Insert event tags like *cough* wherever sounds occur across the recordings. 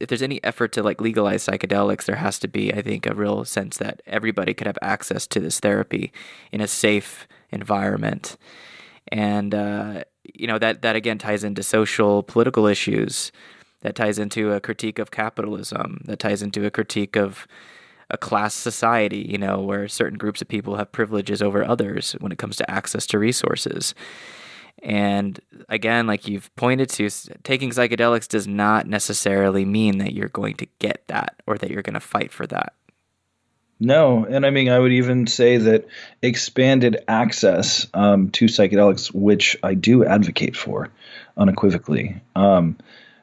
if there's any effort to like legalize psychedelics, there has to be, I think, a real sense that everybody could have access to this therapy in a safe environment, and uh, you know that that again ties into social political issues, that ties into a critique of capitalism, that ties into a critique of a class society, you know, where certain groups of people have privileges over others when it comes to access to resources. And again, like you've pointed to, taking psychedelics does not necessarily mean that you're going to get that or that you're going to fight for that. No, and I mean, I would even say that expanded access um, to psychedelics, which I do advocate for unequivocally, um,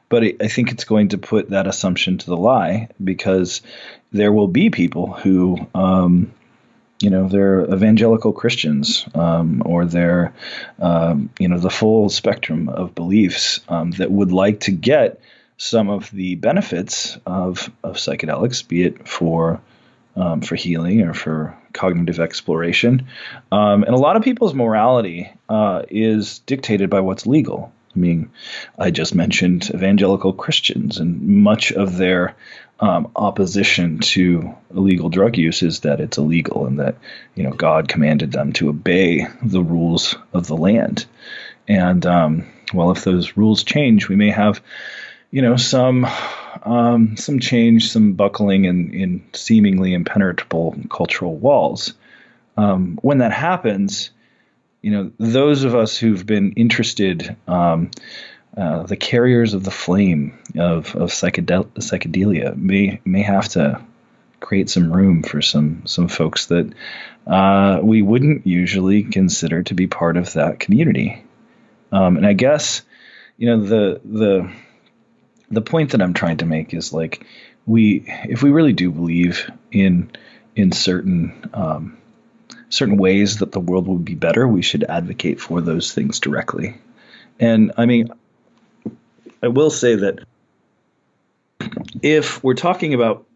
but I think it's going to put that assumption to the lie because there will be people who um, you know they're evangelical Christians um, or they're um, you know the full spectrum of beliefs um, that would like to get some of the benefits of of psychedelics, be it for um, for healing or for cognitive exploration, um, and a lot of people's morality uh, is dictated by what's legal. I mean, I just mentioned evangelical Christians, and much of their um, opposition to illegal drug use is that it's illegal and that you know God commanded them to obey the rules of the land. And um, well, if those rules change, we may have you know some um, some change, some buckling in, in seemingly impenetrable cultural walls. Um, when that happens, you know, those of us who've been interested, um, uh, the carriers of the flame of, of psychedel- psychedelia may may have to create some room for some some folks that uh, we wouldn't usually consider to be part of that community. Um, and I guess, you know, the the the point that I'm trying to make is like we if we really do believe in in certain um, certain ways that the world would be better, we should advocate for those things directly. And I mean, I will say that if we're talking about,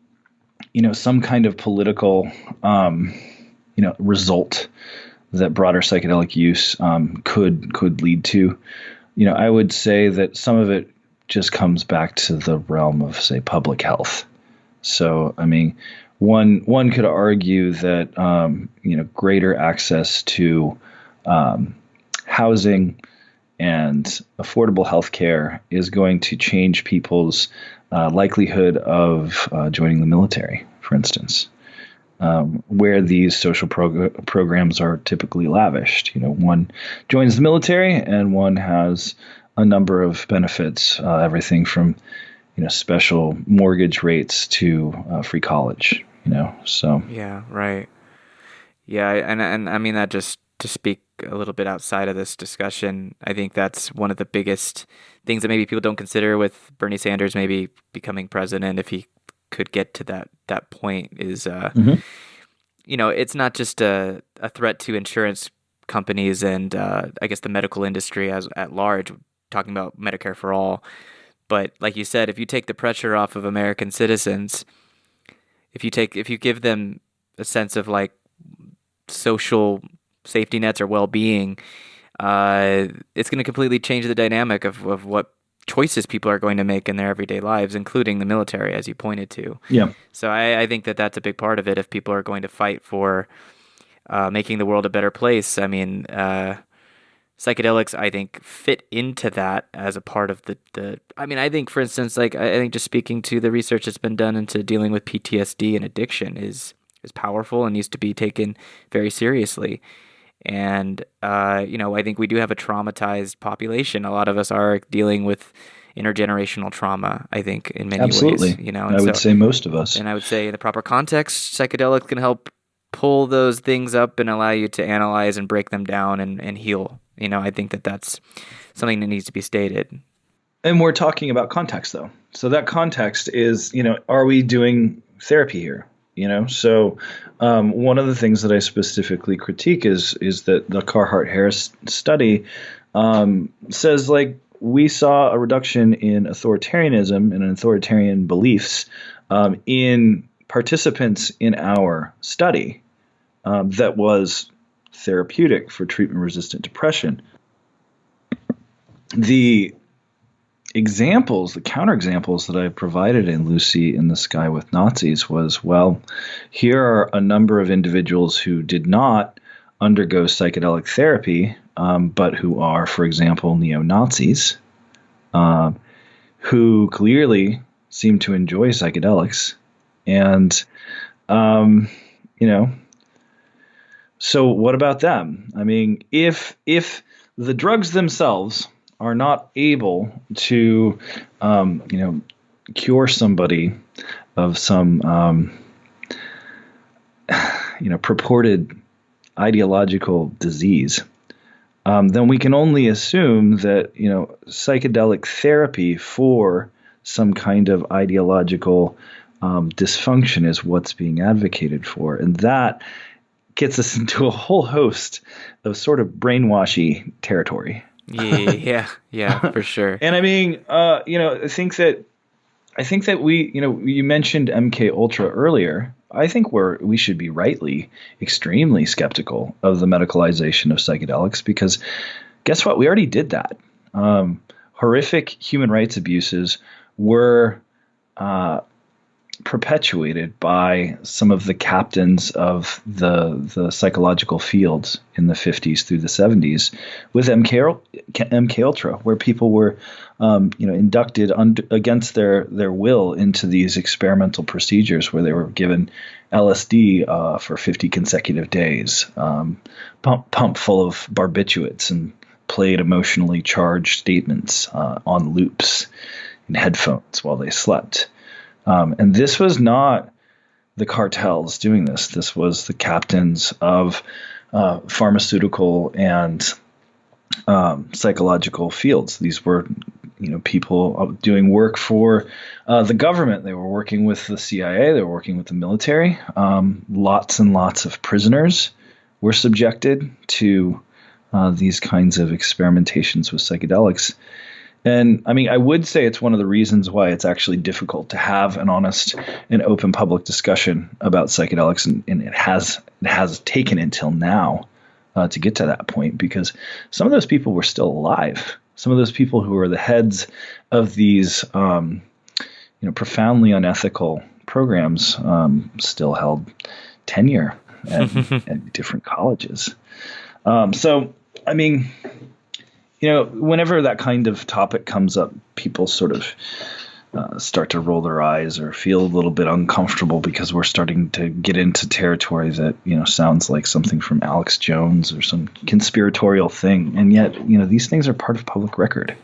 you know, some kind of political, um, you know, result that broader psychedelic use um, could could lead to, you know, I would say that some of it just comes back to the realm of, say, public health. So, I mean, one one could argue that um, you know greater access to um, housing and affordable health care is going to change people's uh, likelihood of uh, joining the military, for instance, um, where these social prog- programs are typically lavished. You know, one joins the military and one has a number of benefits, uh, everything from you know special mortgage rates to uh, free college. You know, so yeah, right. Yeah, and and I mean that just to speak a little bit outside of this discussion, I think that's one of the biggest things that maybe people don't consider with Bernie Sanders maybe becoming president if he could get to that that point is uh, mm-hmm. you know it's not just a, a threat to insurance companies and uh, I guess the medical industry as at large talking about Medicare for all but like you said if you take the pressure off of American citizens if you take if you give them a sense of like social safety nets or well-being uh, it's going to completely change the dynamic of, of what choices people are going to make in their everyday lives, including the military, as you pointed to. Yeah. So I, I think that that's a big part of it. If people are going to fight for uh, making the world a better place, I mean, uh, psychedelics, I think, fit into that as a part of the, the. I mean, I think, for instance, like I think just speaking to the research that's been done into dealing with PTSD and addiction is is powerful and needs to be taken very seriously. And, uh, you know, I think we do have a traumatized population. A lot of us are dealing with intergenerational trauma, I think, in many Absolutely. ways. You know, I would so, say most of us. And I would say in the proper context, psychedelics can help pull those things up and allow you to analyze and break them down and, and heal. You know, I think that that's something that needs to be stated. And we're talking about context, though. So that context is, you know, are we doing therapy here? You know, so um, one of the things that I specifically critique is is that the Carhart Harris study um, says like we saw a reduction in authoritarianism and authoritarian beliefs um, in participants in our study um, that was therapeutic for treatment resistant depression. The examples, the counterexamples that I provided in Lucy in the Sky with Nazis was well, here are a number of individuals who did not undergo psychedelic therapy, um, but who are, for example, neo Nazis, uh, who clearly seem to enjoy psychedelics. And, um, you know, so what about them? I mean, if if the drugs themselves are not able to, um, you know, cure somebody of some, um, *sighs* you know, purported ideological disease, um, then we can only assume that you know psychedelic therapy for some kind of ideological um, dysfunction is what's being advocated for, and that gets us *laughs* into a whole host of sort of brainwashy territory. *laughs* yeah, yeah, for sure. and I mean, uh, you know, I think that I think that we, you know, you mentioned MK Ultra earlier. I think we're we should be rightly extremely skeptical of the medicalization of psychedelics because guess what? We already did that. Um, horrific human rights abuses were uh, perpetuated by some of the captains of the the psychological fields in the 50s through the 70s with MK, MK Ultra, where people were, um, you know, inducted against their their will into these experimental procedures where they were given LSD uh, for 50 consecutive days, um, pump pump full of barbiturates, and played emotionally charged statements uh, on loops in headphones while they slept. Um, and this was not the cartels doing this. This was the captains of uh, pharmaceutical and um, psychological fields. These were, you know, people doing work for uh, the government. They were working with the CIA. They were working with the military. Um, lots and lots of prisoners were subjected to uh, these kinds of experimentations with psychedelics. And I mean, I would say it's one of the reasons why it's actually difficult to have an honest and open public discussion about psychedelics, and, and it has it has taken until now uh, to get to that point because some of those people were still alive. Some of those people who were the heads of these, um, you know, profoundly unethical programs um, still held tenure at, *laughs* at different colleges. Um, so, I mean, you know, whenever that kind of topic comes up, people sort of uh, start to roll their eyes or feel a little bit uncomfortable because we're starting to get into territory that you know sounds like something from Alex Jones or some conspiratorial thing, and yet you know these things are part of public record.